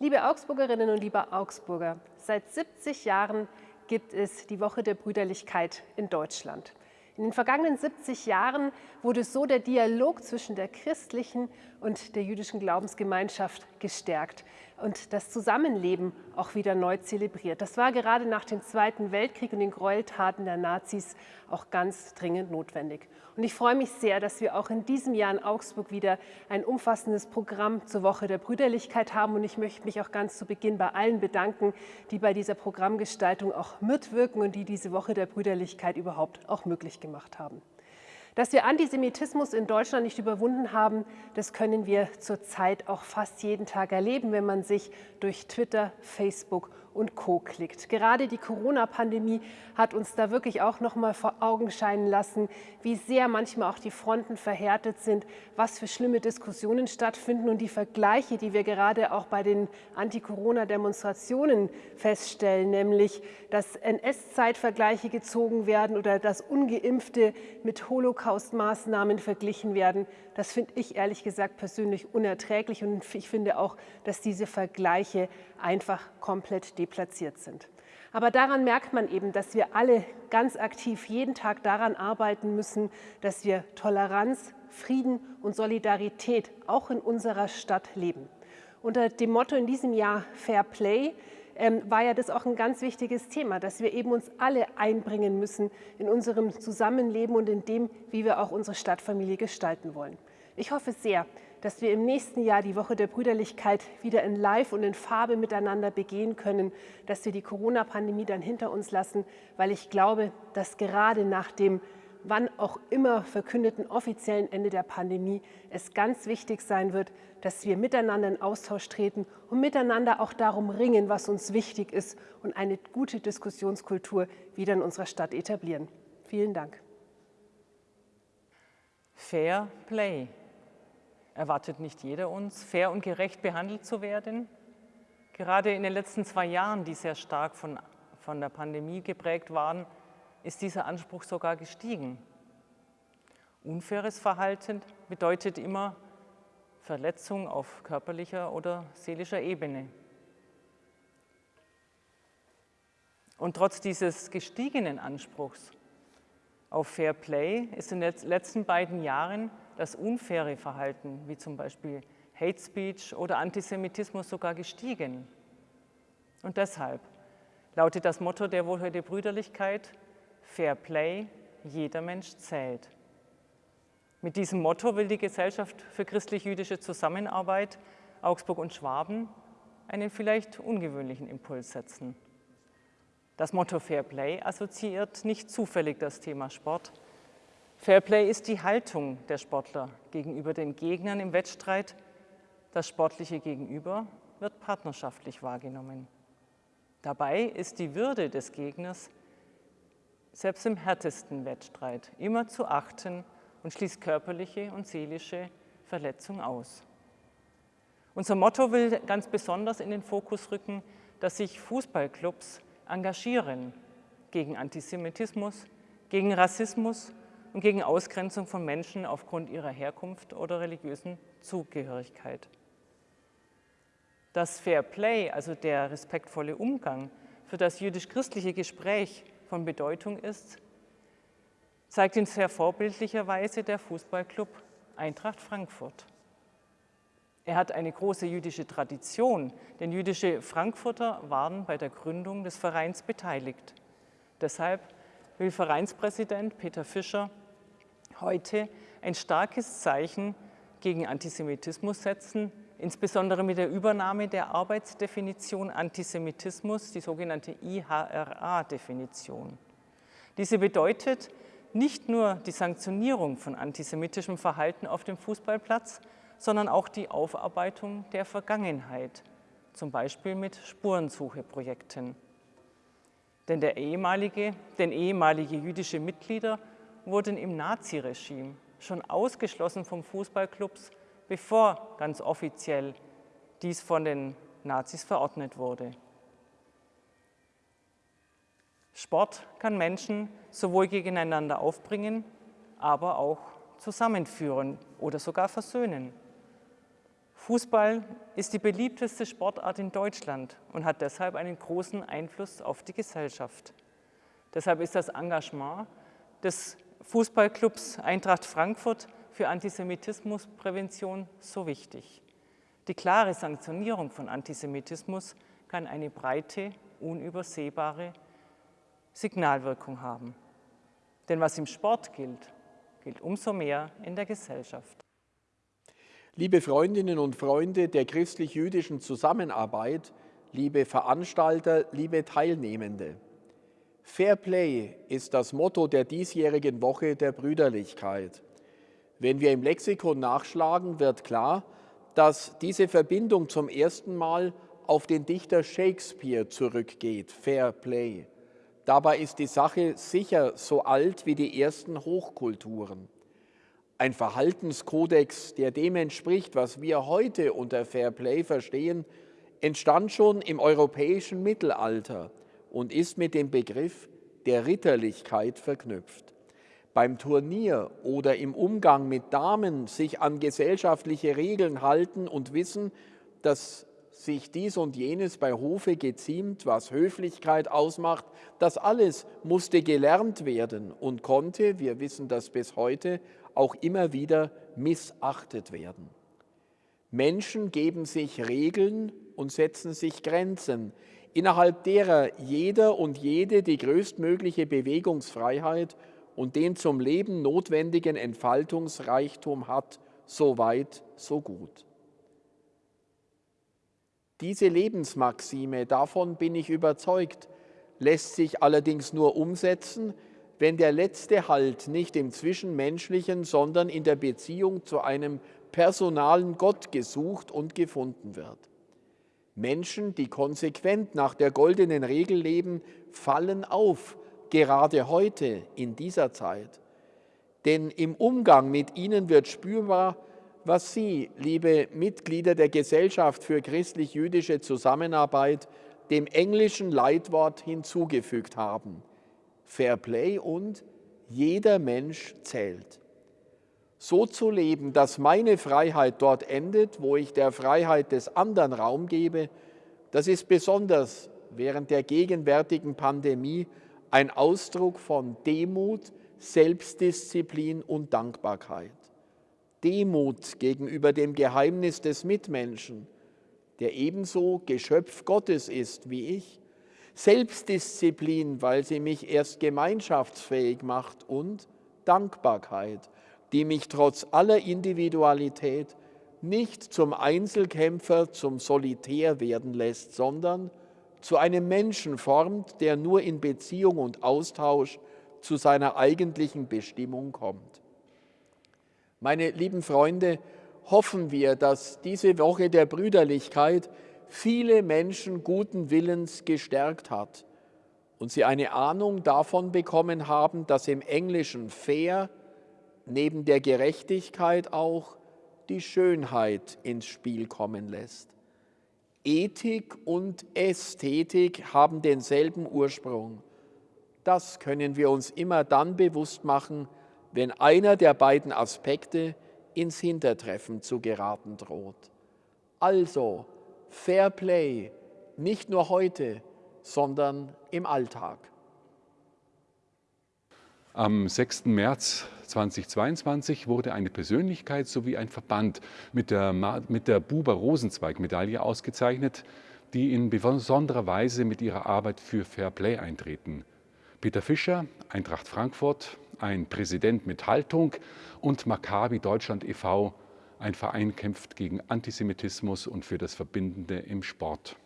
Liebe Augsburgerinnen und liebe Augsburger, seit 70 Jahren gibt es die Woche der Brüderlichkeit in Deutschland. In den vergangenen 70 Jahren wurde so der Dialog zwischen der christlichen und der jüdischen Glaubensgemeinschaft gestärkt und das Zusammenleben auch wieder neu zelebriert. Das war gerade nach dem Zweiten Weltkrieg und den Gräueltaten der Nazis auch ganz dringend notwendig. Und ich freue mich sehr, dass wir auch in diesem Jahr in Augsburg wieder ein umfassendes Programm zur Woche der Brüderlichkeit haben. Und ich möchte mich auch ganz zu Beginn bei allen bedanken, die bei dieser Programmgestaltung auch mitwirken und die diese Woche der Brüderlichkeit überhaupt auch möglich gemacht haben. Dass wir Antisemitismus in Deutschland nicht überwunden haben, das können wir zurzeit auch fast jeden Tag erleben, wenn man sich durch Twitter, Facebook und Co. klickt. Gerade die Corona-Pandemie hat uns da wirklich auch noch mal vor Augen scheinen lassen, wie sehr manchmal auch die Fronten verhärtet sind, was für schlimme Diskussionen stattfinden und die Vergleiche, die wir gerade auch bei den Anti-Corona-Demonstrationen feststellen, nämlich dass NS-Zeitvergleiche gezogen werden oder dass Ungeimpfte mit Holocaust-Maßnahmen verglichen werden. Das finde ich ehrlich gesagt persönlich unerträglich und ich finde auch, dass diese Vergleiche einfach komplett deplatziert sind. Aber daran merkt man eben, dass wir alle ganz aktiv jeden Tag daran arbeiten müssen, dass wir Toleranz, Frieden und Solidarität auch in unserer Stadt leben. Unter dem Motto in diesem Jahr Fair Play ähm, war ja das auch ein ganz wichtiges Thema, dass wir eben uns alle einbringen müssen in unserem Zusammenleben und in dem, wie wir auch unsere Stadtfamilie gestalten wollen. Ich hoffe sehr, dass wir im nächsten Jahr die Woche der Brüderlichkeit wieder in Live und in Farbe miteinander begehen können, dass wir die Corona-Pandemie dann hinter uns lassen, weil ich glaube, dass gerade nach dem wann auch immer verkündeten offiziellen Ende der Pandemie es ganz wichtig sein wird, dass wir miteinander in Austausch treten und miteinander auch darum ringen, was uns wichtig ist und eine gute Diskussionskultur wieder in unserer Stadt etablieren. Vielen Dank. Fair Play erwartet nicht jeder uns, fair und gerecht behandelt zu werden. Gerade in den letzten zwei Jahren, die sehr stark von, von der Pandemie geprägt waren, ist dieser Anspruch sogar gestiegen. Unfaires Verhalten bedeutet immer Verletzung auf körperlicher oder seelischer Ebene. Und trotz dieses gestiegenen Anspruchs auf Fair Play ist in den letzten beiden Jahren das unfaire Verhalten, wie zum Beispiel Hate Speech oder Antisemitismus sogar gestiegen. Und deshalb lautet das Motto der Woche der Brüderlichkeit, Fair Play, jeder Mensch zählt. Mit diesem Motto will die Gesellschaft für christlich-jüdische Zusammenarbeit Augsburg und Schwaben einen vielleicht ungewöhnlichen Impuls setzen. Das Motto Fair Play assoziiert nicht zufällig das Thema Sport, Fairplay ist die Haltung der Sportler gegenüber den Gegnern im Wettstreit. Das sportliche Gegenüber wird partnerschaftlich wahrgenommen. Dabei ist die Würde des Gegners selbst im härtesten Wettstreit immer zu achten und schließt körperliche und seelische Verletzung aus. Unser Motto will ganz besonders in den Fokus rücken, dass sich Fußballclubs engagieren gegen Antisemitismus, gegen Rassismus und gegen Ausgrenzung von Menschen aufgrund ihrer Herkunft oder religiösen Zugehörigkeit. Das Fair Play, also der respektvolle Umgang, für das jüdisch-christliche Gespräch von Bedeutung ist, zeigt in sehr vorbildlicher Weise der Fußballclub Eintracht Frankfurt. Er hat eine große jüdische Tradition, denn jüdische Frankfurter waren bei der Gründung des Vereins beteiligt. Deshalb will Vereinspräsident Peter Fischer heute ein starkes Zeichen gegen Antisemitismus setzen, insbesondere mit der Übernahme der Arbeitsdefinition Antisemitismus, die sogenannte IHRA-Definition. Diese bedeutet nicht nur die Sanktionierung von antisemitischem Verhalten auf dem Fußballplatz, sondern auch die Aufarbeitung der Vergangenheit, zum Beispiel mit Spurensucheprojekten. Denn, der ehemalige, denn ehemalige jüdische Mitglieder wurden im Naziregime schon ausgeschlossen vom Fußballclubs, bevor ganz offiziell dies von den Nazis verordnet wurde. Sport kann Menschen sowohl gegeneinander aufbringen, aber auch zusammenführen oder sogar versöhnen. Fußball ist die beliebteste Sportart in Deutschland und hat deshalb einen großen Einfluss auf die Gesellschaft. Deshalb ist das Engagement des Fußballclubs Eintracht Frankfurt für Antisemitismusprävention so wichtig. Die klare Sanktionierung von Antisemitismus kann eine breite, unübersehbare Signalwirkung haben. Denn was im Sport gilt, gilt umso mehr in der Gesellschaft. Liebe Freundinnen und Freunde der christlich-jüdischen Zusammenarbeit, liebe Veranstalter, liebe Teilnehmende. Fair Play ist das Motto der diesjährigen Woche der Brüderlichkeit. Wenn wir im Lexikon nachschlagen, wird klar, dass diese Verbindung zum ersten Mal auf den Dichter Shakespeare zurückgeht, Fair Play. Dabei ist die Sache sicher so alt wie die ersten Hochkulturen ein Verhaltenskodex, der dem entspricht, was wir heute unter Fair Play verstehen, entstand schon im europäischen Mittelalter und ist mit dem Begriff der Ritterlichkeit verknüpft. Beim Turnier oder im Umgang mit Damen sich an gesellschaftliche Regeln halten und wissen, dass sich dies und jenes bei Hofe geziemt, was Höflichkeit ausmacht, das alles musste gelernt werden und konnte, wir wissen das bis heute, auch immer wieder missachtet werden. Menschen geben sich Regeln und setzen sich Grenzen, innerhalb derer jeder und jede die größtmögliche Bewegungsfreiheit und den zum Leben notwendigen Entfaltungsreichtum hat, so weit, so gut. Diese Lebensmaxime, davon bin ich überzeugt, lässt sich allerdings nur umsetzen, wenn der letzte Halt nicht im Zwischenmenschlichen, sondern in der Beziehung zu einem personalen Gott gesucht und gefunden wird. Menschen, die konsequent nach der goldenen Regel leben, fallen auf, gerade heute in dieser Zeit. Denn im Umgang mit ihnen wird spürbar, was Sie, liebe Mitglieder der Gesellschaft für christlich-jüdische Zusammenarbeit, dem englischen Leitwort hinzugefügt haben – Fair Play und jeder Mensch zählt. So zu leben, dass meine Freiheit dort endet, wo ich der Freiheit des anderen Raum gebe, das ist besonders während der gegenwärtigen Pandemie ein Ausdruck von Demut, Selbstdisziplin und Dankbarkeit. Demut gegenüber dem Geheimnis des Mitmenschen, der ebenso Geschöpf Gottes ist wie ich, Selbstdisziplin, weil sie mich erst gemeinschaftsfähig macht und Dankbarkeit, die mich trotz aller Individualität nicht zum Einzelkämpfer, zum Solitär werden lässt, sondern zu einem Menschen formt, der nur in Beziehung und Austausch zu seiner eigentlichen Bestimmung kommt. Meine lieben Freunde, hoffen wir, dass diese Woche der Brüderlichkeit viele Menschen guten Willens gestärkt hat und sie eine Ahnung davon bekommen haben, dass im Englischen fair neben der Gerechtigkeit auch die Schönheit ins Spiel kommen lässt. Ethik und Ästhetik haben denselben Ursprung. Das können wir uns immer dann bewusst machen, wenn einer der beiden Aspekte ins Hintertreffen zu geraten droht. Also, Fair Play, nicht nur heute, sondern im Alltag. Am 6. März 2022 wurde eine Persönlichkeit sowie ein Verband mit der, mit der Buber-Rosenzweig-Medaille ausgezeichnet, die in besonderer Weise mit ihrer Arbeit für Fair Play eintreten. Peter Fischer, Eintracht Frankfurt, ein Präsident mit Haltung und Maccabi Deutschland e.V., ein Verein kämpft gegen Antisemitismus und für das Verbindende im Sport.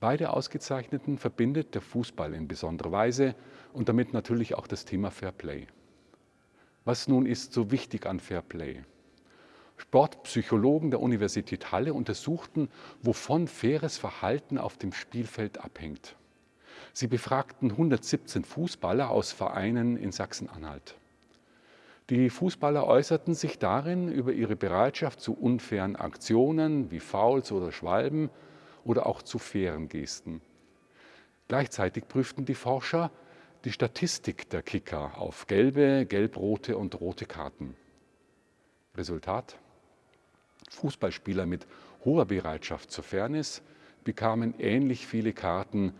Beide Ausgezeichneten verbindet der Fußball in besonderer Weise und damit natürlich auch das Thema Fair Play. Was nun ist so wichtig an Fair Play? Sportpsychologen der Universität Halle untersuchten, wovon faires Verhalten auf dem Spielfeld abhängt. Sie befragten 117 Fußballer aus Vereinen in Sachsen-Anhalt. Die Fußballer äußerten sich darin über ihre Bereitschaft zu unfairen Aktionen wie Fouls oder Schwalben oder auch zu fairen Gesten. Gleichzeitig prüften die Forscher die Statistik der Kicker auf gelbe, gelb-rote und rote Karten. Resultat? Fußballspieler mit hoher Bereitschaft zur Fairness bekamen ähnlich viele Karten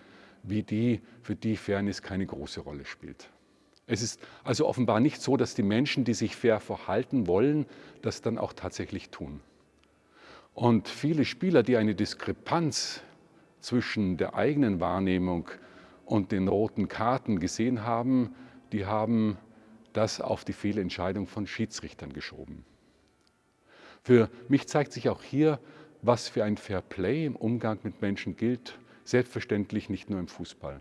wie die, für die Fairness keine große Rolle spielt. Es ist also offenbar nicht so, dass die Menschen, die sich fair verhalten wollen, das dann auch tatsächlich tun. Und viele Spieler, die eine Diskrepanz zwischen der eigenen Wahrnehmung und den roten Karten gesehen haben, die haben das auf die Fehlentscheidung von Schiedsrichtern geschoben. Für mich zeigt sich auch hier, was für ein Fair Play im Umgang mit Menschen gilt, selbstverständlich nicht nur im Fußball.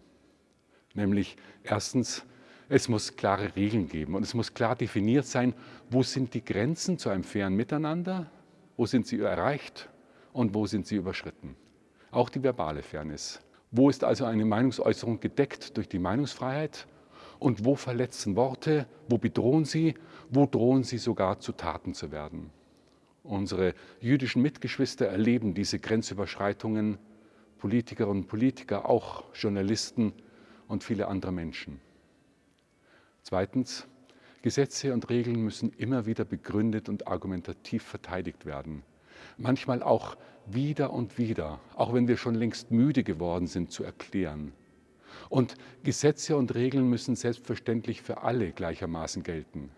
Nämlich erstens, es muss klare Regeln geben und es muss klar definiert sein, wo sind die Grenzen zu einem fairen Miteinander, wo sind sie erreicht und wo sind sie überschritten. Auch die verbale Fairness. Wo ist also eine Meinungsäußerung gedeckt durch die Meinungsfreiheit und wo verletzen Worte, wo bedrohen sie, wo drohen sie sogar zu Taten zu werden. Unsere jüdischen Mitgeschwister erleben diese Grenzüberschreitungen, Politikerinnen und Politiker, auch Journalisten und viele andere Menschen. Zweitens, Gesetze und Regeln müssen immer wieder begründet und argumentativ verteidigt werden. Manchmal auch wieder und wieder, auch wenn wir schon längst müde geworden sind zu erklären. Und Gesetze und Regeln müssen selbstverständlich für alle gleichermaßen gelten.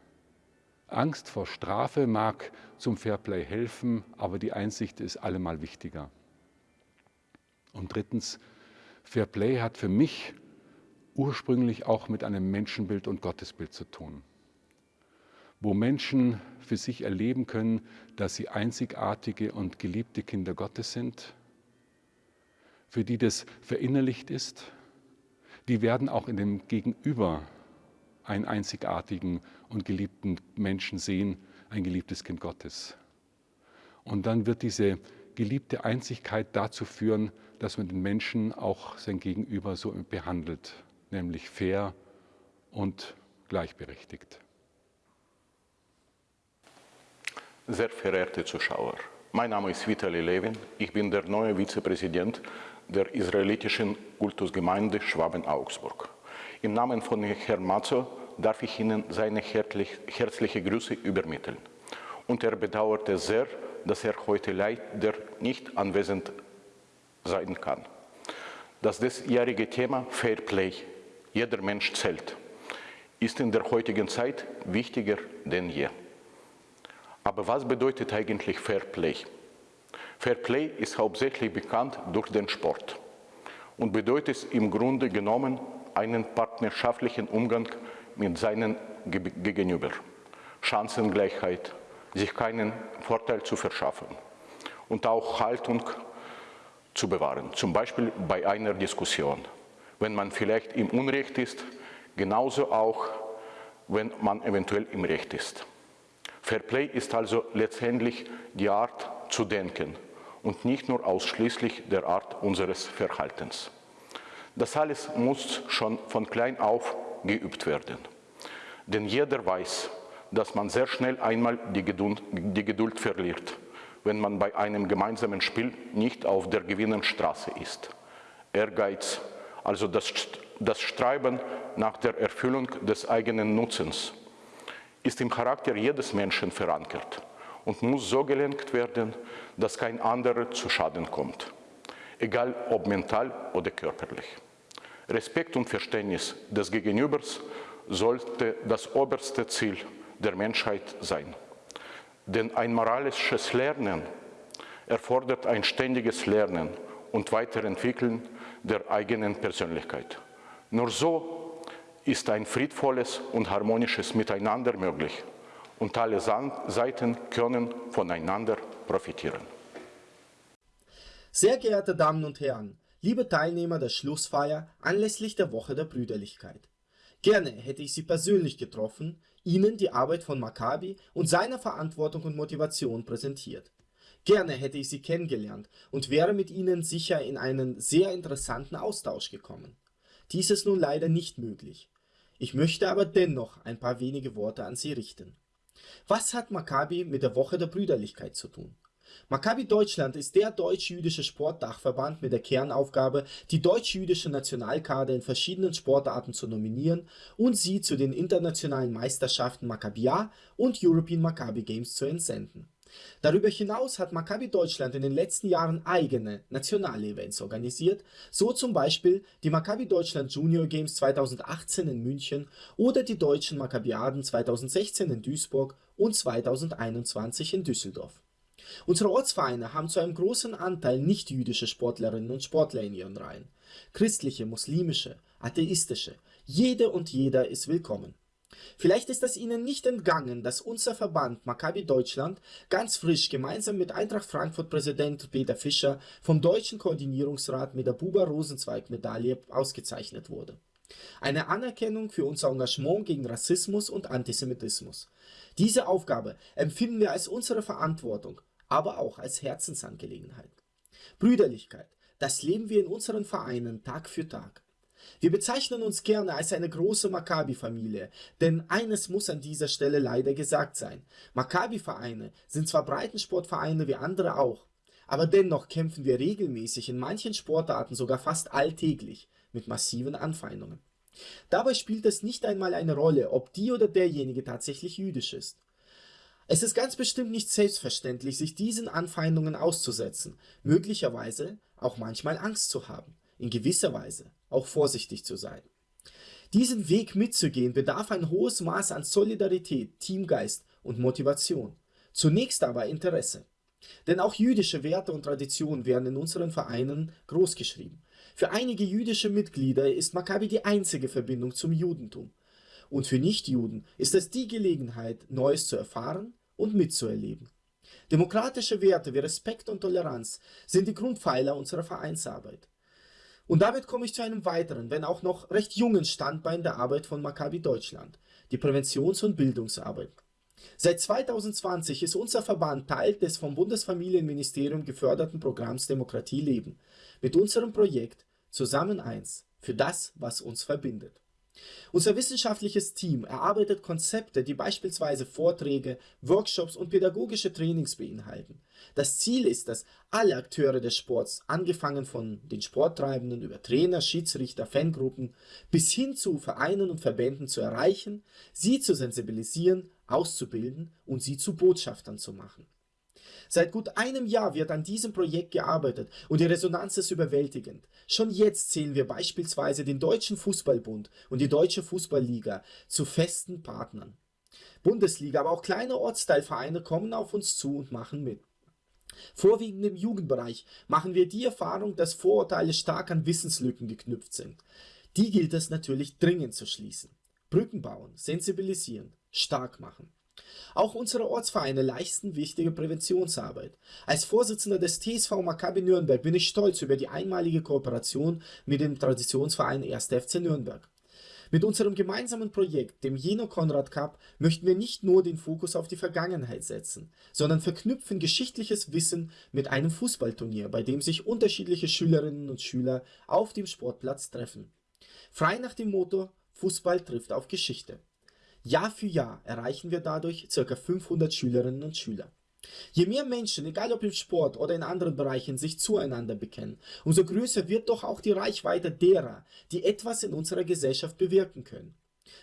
Angst vor Strafe mag zum Fairplay helfen, aber die Einsicht ist allemal wichtiger. Und drittens, Fairplay hat für mich ursprünglich auch mit einem Menschenbild und Gottesbild zu tun, wo Menschen für sich erleben können, dass sie einzigartige und geliebte Kinder Gottes sind, für die das verinnerlicht ist, die werden auch in dem Gegenüber einen einzigartigen und geliebten Menschen sehen, ein geliebtes Kind Gottes. Und dann wird diese geliebte Einzigkeit dazu führen, dass man den Menschen auch sein Gegenüber so behandelt, nämlich fair und gleichberechtigt. Sehr verehrte Zuschauer, mein Name ist Vitali Levin, ich bin der neue Vizepräsident der israelitischen Kultusgemeinde Schwaben-Augsburg. Im Namen von Herrn Mazzo darf ich Ihnen seine herzliche Grüße übermitteln. Und er bedauerte sehr, dass er heute leider nicht anwesend sein kann. Das diesjährige Thema Fair Play, jeder Mensch zählt, ist in der heutigen Zeit wichtiger denn je. Aber was bedeutet eigentlich Fair Play? Fair Play ist hauptsächlich bekannt durch den Sport und bedeutet im Grunde genommen einen partnerschaftlichen Umgang mit seinen Gegenüber. Chancengleichheit, sich keinen Vorteil zu verschaffen und auch Haltung zu bewahren, zum Beispiel bei einer Diskussion. Wenn man vielleicht im Unrecht ist, genauso auch, wenn man eventuell im Recht ist. Fair Play ist also letztendlich die Art zu denken und nicht nur ausschließlich der Art unseres Verhaltens. Das alles muss schon von klein auf geübt werden. Denn jeder weiß, dass man sehr schnell einmal die Geduld, die Geduld verliert, wenn man bei einem gemeinsamen Spiel nicht auf der Gewinnenstraße ist. Ehrgeiz, also das, das Streben nach der Erfüllung des eigenen Nutzens, ist im Charakter jedes Menschen verankert und muss so gelenkt werden, dass kein anderer zu Schaden kommt, egal ob mental oder körperlich. Respekt und Verständnis des Gegenübers sollte das oberste Ziel der Menschheit sein. Denn ein moralisches Lernen erfordert ein ständiges Lernen und Weiterentwickeln der eigenen Persönlichkeit. Nur so ist ein friedvolles und harmonisches Miteinander möglich und alle Seiten können voneinander profitieren. Sehr geehrte Damen und Herren, Liebe Teilnehmer der Schlussfeier anlässlich der Woche der Brüderlichkeit. Gerne hätte ich Sie persönlich getroffen, Ihnen die Arbeit von Maccabi und seine Verantwortung und Motivation präsentiert. Gerne hätte ich Sie kennengelernt und wäre mit Ihnen sicher in einen sehr interessanten Austausch gekommen. Dies ist nun leider nicht möglich. Ich möchte aber dennoch ein paar wenige Worte an Sie richten. Was hat Maccabi mit der Woche der Brüderlichkeit zu tun? Maccabi Deutschland ist der deutsch-jüdische Sportdachverband mit der Kernaufgabe, die deutsch-jüdische Nationalkader in verschiedenen Sportarten zu nominieren und sie zu den internationalen Meisterschaften Maccabia und European Maccabi Games zu entsenden. Darüber hinaus hat Maccabi Deutschland in den letzten Jahren eigene nationale Events organisiert, so zum Beispiel die Maccabi Deutschland Junior Games 2018 in München oder die deutschen Maccabiaden 2016 in Duisburg und 2021 in Düsseldorf. Unsere Ortsvereine haben zu einem großen Anteil nicht-jüdische Sportlerinnen und Sportler in ihren Reihen. Christliche, muslimische, atheistische, jede und jeder ist willkommen. Vielleicht ist es Ihnen nicht entgangen, dass unser Verband Maccabi Deutschland ganz frisch gemeinsam mit Eintracht Frankfurt Präsident Peter Fischer vom Deutschen Koordinierungsrat mit der Buber-Rosenzweig-Medaille ausgezeichnet wurde. Eine Anerkennung für unser Engagement gegen Rassismus und Antisemitismus. Diese Aufgabe empfinden wir als unsere Verantwortung, aber auch als Herzensangelegenheit. Brüderlichkeit, das leben wir in unseren Vereinen Tag für Tag. Wir bezeichnen uns gerne als eine große Maccabi-Familie, denn eines muss an dieser Stelle leider gesagt sein. Maccabi-Vereine sind zwar Breitensportvereine wie andere auch, aber dennoch kämpfen wir regelmäßig in manchen Sportarten sogar fast alltäglich mit massiven Anfeindungen. Dabei spielt es nicht einmal eine Rolle, ob die oder derjenige tatsächlich jüdisch ist. Es ist ganz bestimmt nicht selbstverständlich, sich diesen Anfeindungen auszusetzen, möglicherweise auch manchmal Angst zu haben, in gewisser Weise auch vorsichtig zu sein. Diesen Weg mitzugehen bedarf ein hohes Maß an Solidarität, Teamgeist und Motivation. Zunächst aber Interesse. Denn auch jüdische Werte und Traditionen werden in unseren Vereinen großgeschrieben. Für einige jüdische Mitglieder ist Maccabi die einzige Verbindung zum Judentum. Und für Nichtjuden ist es die Gelegenheit, Neues zu erfahren und mitzuerleben. Demokratische Werte wie Respekt und Toleranz sind die Grundpfeiler unserer Vereinsarbeit. Und damit komme ich zu einem weiteren, wenn auch noch recht jungen Standbein der Arbeit von Maccabi Deutschland, die Präventions- und Bildungsarbeit. Seit 2020 ist unser Verband Teil des vom Bundesfamilienministerium geförderten Programms Demokratie leben, mit unserem Projekt Zusammen eins für das, was uns verbindet. Unser wissenschaftliches Team erarbeitet Konzepte, die beispielsweise Vorträge, Workshops und pädagogische Trainings beinhalten. Das Ziel ist es, alle Akteure des Sports, angefangen von den Sporttreibenden über Trainer, Schiedsrichter, Fangruppen bis hin zu Vereinen und Verbänden zu erreichen, sie zu sensibilisieren, auszubilden und sie zu Botschaftern zu machen. Seit gut einem Jahr wird an diesem Projekt gearbeitet und die Resonanz ist überwältigend. Schon jetzt zählen wir beispielsweise den Deutschen Fußballbund und die Deutsche Fußballliga zu festen Partnern. Bundesliga, aber auch kleine Ortsteilvereine kommen auf uns zu und machen mit. Vorwiegend im Jugendbereich machen wir die Erfahrung, dass Vorurteile stark an Wissenslücken geknüpft sind. Die gilt es natürlich dringend zu schließen. Brücken bauen, sensibilisieren, stark machen. Auch unsere Ortsvereine leisten wichtige Präventionsarbeit. Als Vorsitzender des TSV Maccabi Nürnberg bin ich stolz über die einmalige Kooperation mit dem Traditionsverein 1. FC Nürnberg. Mit unserem gemeinsamen Projekt, dem Jeno Konrad Cup, möchten wir nicht nur den Fokus auf die Vergangenheit setzen, sondern verknüpfen geschichtliches Wissen mit einem Fußballturnier, bei dem sich unterschiedliche Schülerinnen und Schüler auf dem Sportplatz treffen. Frei nach dem Motto Fußball trifft auf Geschichte. Jahr für Jahr erreichen wir dadurch ca. 500 Schülerinnen und Schüler. Je mehr Menschen, egal ob im Sport oder in anderen Bereichen, sich zueinander bekennen, umso größer wird doch auch die Reichweite derer, die etwas in unserer Gesellschaft bewirken können.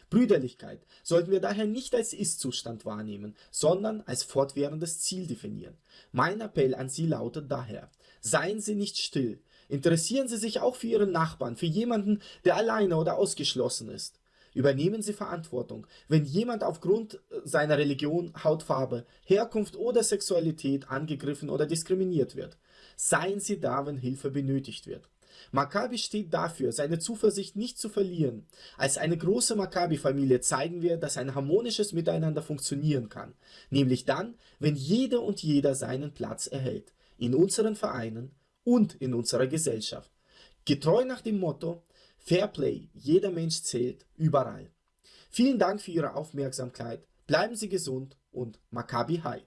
Brüderlichkeit sollten wir daher nicht als Ist-Zustand wahrnehmen, sondern als fortwährendes Ziel definieren. Mein Appell an Sie lautet daher, seien Sie nicht still, interessieren Sie sich auch für Ihren Nachbarn, für jemanden, der alleine oder ausgeschlossen ist. Übernehmen Sie Verantwortung. Wenn jemand aufgrund äh, seiner Religion, Hautfarbe, Herkunft oder Sexualität angegriffen oder diskriminiert wird, seien Sie da, wenn Hilfe benötigt wird. Maccabi steht dafür, seine Zuversicht nicht zu verlieren. Als eine große Maccabi-Familie zeigen wir, dass ein harmonisches Miteinander funktionieren kann. Nämlich dann, wenn jede und jeder seinen Platz erhält. In unseren Vereinen und in unserer Gesellschaft. Getreu nach dem Motto, Fairplay, jeder Mensch zählt, überall. Vielen Dank für Ihre Aufmerksamkeit, bleiben Sie gesund und Maccabi High.